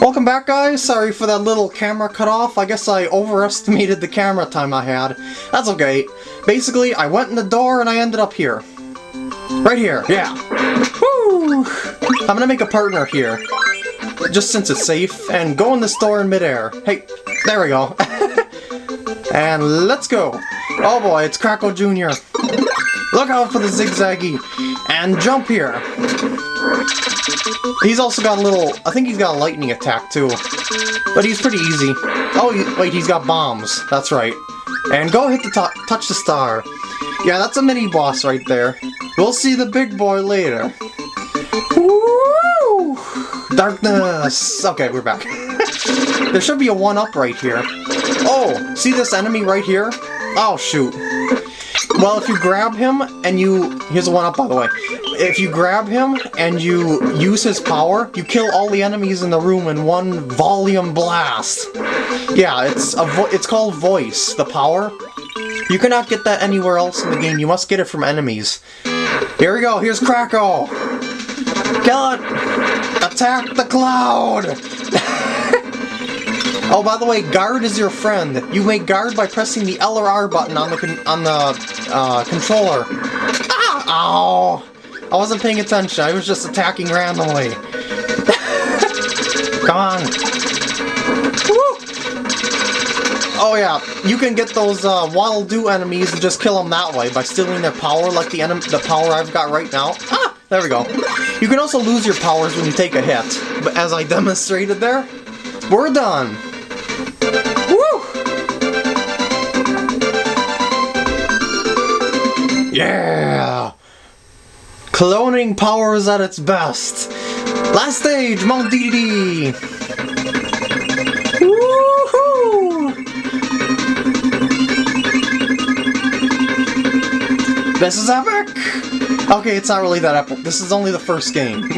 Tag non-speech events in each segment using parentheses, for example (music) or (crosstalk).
Welcome back guys, sorry for that little camera cut off, I guess I overestimated the camera time I had. That's okay. Basically, I went in the door and I ended up here. Right here, yeah. Woo! I'm gonna make a partner here. Just since it's safe, and go in this door in midair. Hey, there we go. (laughs) and let's go. Oh boy, it's Kracko Jr. Look out for the zigzaggy. And jump here. He's also got a little... I think he's got a lightning attack, too. But he's pretty easy. Oh, he, wait, he's got bombs. That's right. And go hit the top... Touch the star. Yeah, that's a mini-boss right there. We'll see the big boy later. Woo! Darkness! Okay, we're back. (laughs) there should be a 1-up right here. Oh, see this enemy right here? Oh, shoot. Well, if you grab him and you... Here's a 1-up, by the way. If you grab him and you use his power, you kill all the enemies in the room in one volume blast. Yeah, it's a it's called Voice, the power. You cannot get that anywhere else in the game. You must get it from enemies. Here we go. Here's Kracko. Kill it! Attack the cloud! Oh, by the way, guard is your friend. You make guard by pressing the L or R button on the on the uh, controller. Ah! Ow! I wasn't paying attention, I was just attacking randomly. (laughs) Come on. Woo! Oh yeah, you can get those uh, Waddle-Doo enemies and just kill them that way by stealing their power like the, the power I've got right now. Ah! There we go. You can also lose your powers when you take a hit, but as I (laughs) demonstrated there, we're done. Yeah! Cloning power is at its best. Last stage, Mount Dedede. Woohoo! This is epic! Okay, it's not really that epic. This is only the first game. (laughs)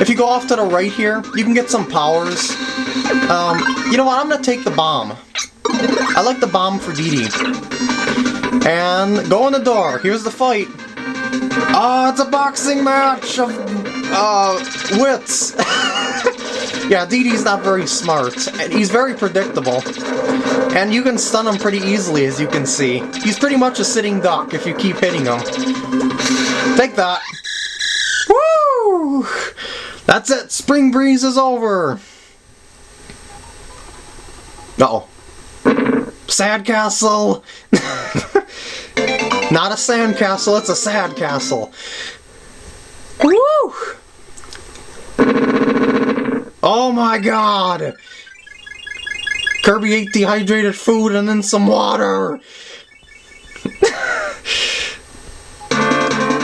if you go off to the right here, you can get some powers. Um, you know what? I'm gonna take the bomb. I like the bomb for DD. And go in the door. Here's the fight. Oh, it's a boxing match of uh, wits. (laughs) yeah, DD's not very smart, and he's very predictable. And you can stun him pretty easily, as you can see. He's pretty much a sitting duck if you keep hitting him. Take that. Woo! That's it. Spring Breeze is over. Uh oh Sad Castle! (laughs) Not a sand castle, it's a sad castle. Woo! Oh my god! Kirby ate dehydrated food and then some water! (laughs)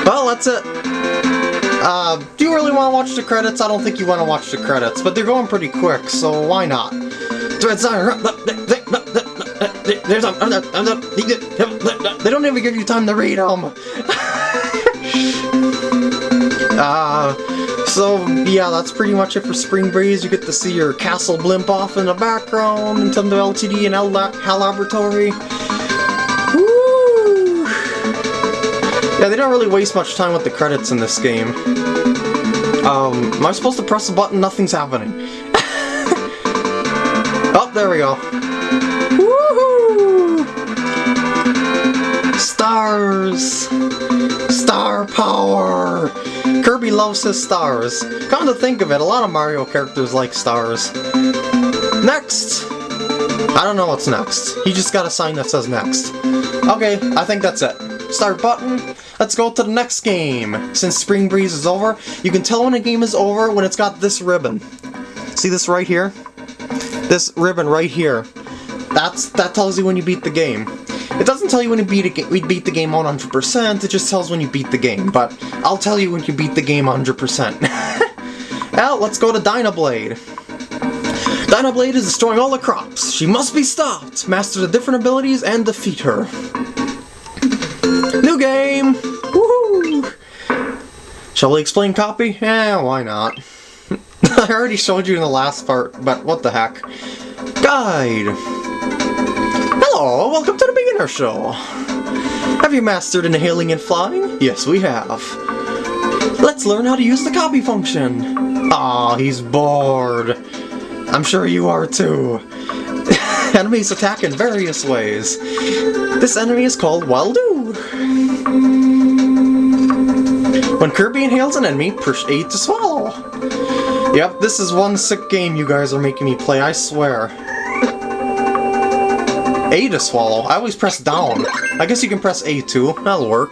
well, that's it. Uh, do you really want to watch the credits? I don't think you want to watch the credits, but they're going pretty quick, so why not? There's a, they don't even give you time to read them. (laughs) uh, so yeah, that's pretty much it for Spring Breeze. You get to see your castle blimp off in the background, Nintendo LTD and L, HAL Laboratory. Yeah, they don't really waste much time with the credits in this game. Um, am I supposed to press a button? Nothing's happening. (laughs) oh, there we go. Power! Kirby loves his stars. Come to think of it, a lot of Mario characters like stars. Next! I don't know what's next. He just got a sign that says next. Okay, I think that's it. Start button. Let's go to the next game. Since Spring Breeze is over, you can tell when a game is over when it's got this ribbon. See this right here? This ribbon right here. That's That tells you when you beat the game. It doesn't tell you when you beat a we beat the game 100%, it just tells when you beat the game, but I'll tell you when you beat the game 100%. (laughs) well, let's go to Dynablade. Dynablade is destroying all the crops. She must be stopped. Master the different abilities and defeat her. New game! Woohoo! Shall we explain copy? Eh, why not? (laughs) I already showed you in the last part, but what the heck. Guide! Hello, welcome to the beginner show. Have you mastered inhaling and flying? Yes, we have. Let's learn how to use the copy function. Aw, he's bored. I'm sure you are too. (laughs) Enemies attack in various ways. This enemy is called Waldo. When Kirby inhales an enemy, push A to swallow. Yep, this is one sick game you guys are making me play, I swear. A to swallow. I always press down. I guess you can press A too. That'll work.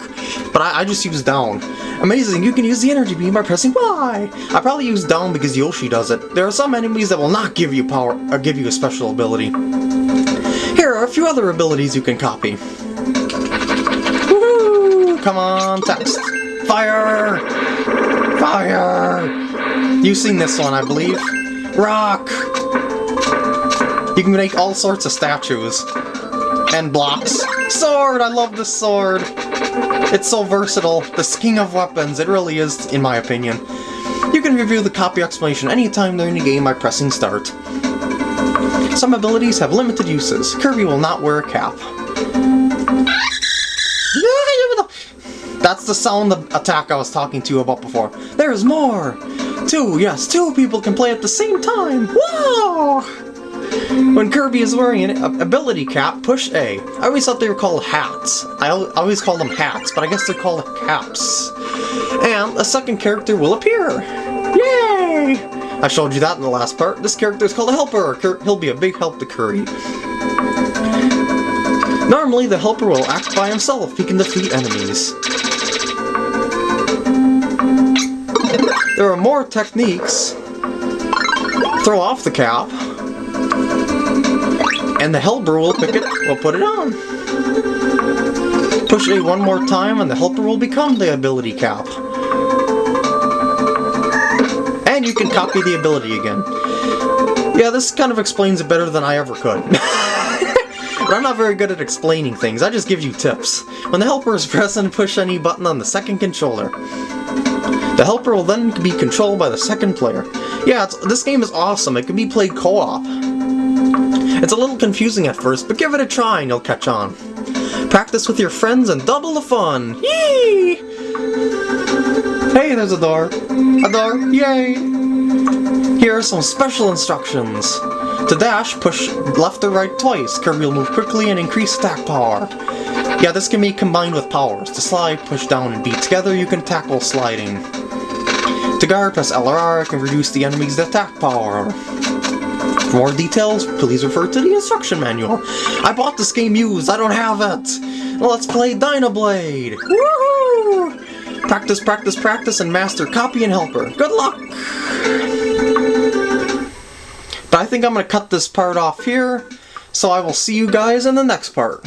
But I, I just use down. Amazing, you can use the energy beam by pressing Y! I probably use down because Yoshi does it. There are some enemies that will not give you power or give you a special ability. Here are a few other abilities you can copy. Come on, text. Fire! Fire! You've seen this one, I believe. Rock! You can make all sorts of statues. And blocks. Sword! I love this sword! It's so versatile. The king of weapons, it really is, in my opinion. You can review the copy explanation anytime during the game by pressing start. Some abilities have limited uses. Kirby will not wear a cap. That's the sound of attack I was talking to you about before. There's more! Two, yes, two people can play at the same time! Wow! When Kirby is wearing an ability cap, push A. I always thought they were called hats. I always call them hats, but I guess they're called caps. And a second character will appear! Yay! I showed you that in the last part. This character is called a helper. He'll be a big help to Kirby. Normally, the helper will act by himself. He can defeat enemies. There are more techniques. Throw off the cap. And the helper will pick it, will put it on. Push A one more time and the helper will become the ability cap. And you can copy the ability again. Yeah, this kind of explains it better than I ever could. (laughs) but I'm not very good at explaining things, I just give you tips. When the helper is (laughs) present, push any button on the second controller. The helper will then be controlled by the second player. Yeah, this game is awesome. It can be played co-op. It's a little confusing at first, but give it a try and you'll catch on. Practice with your friends and double the fun! Yee! Hey, there's a door. A door, yay! Here are some special instructions. To dash, push left or right twice. Kirby will move quickly and increase attack power. Yeah, this can be combined with powers. To slide, push down and beat together, you can tackle sliding. To guard, press LRR can reduce the enemy's attack power. For more details, please refer to the instruction manual. I bought this game used, I don't have it! Let's play Dynablade! Woohoo! Practice, practice, practice, and master Copy and Helper. Good luck! But I think I'm to cut this part off here, so I will see you guys in the next part.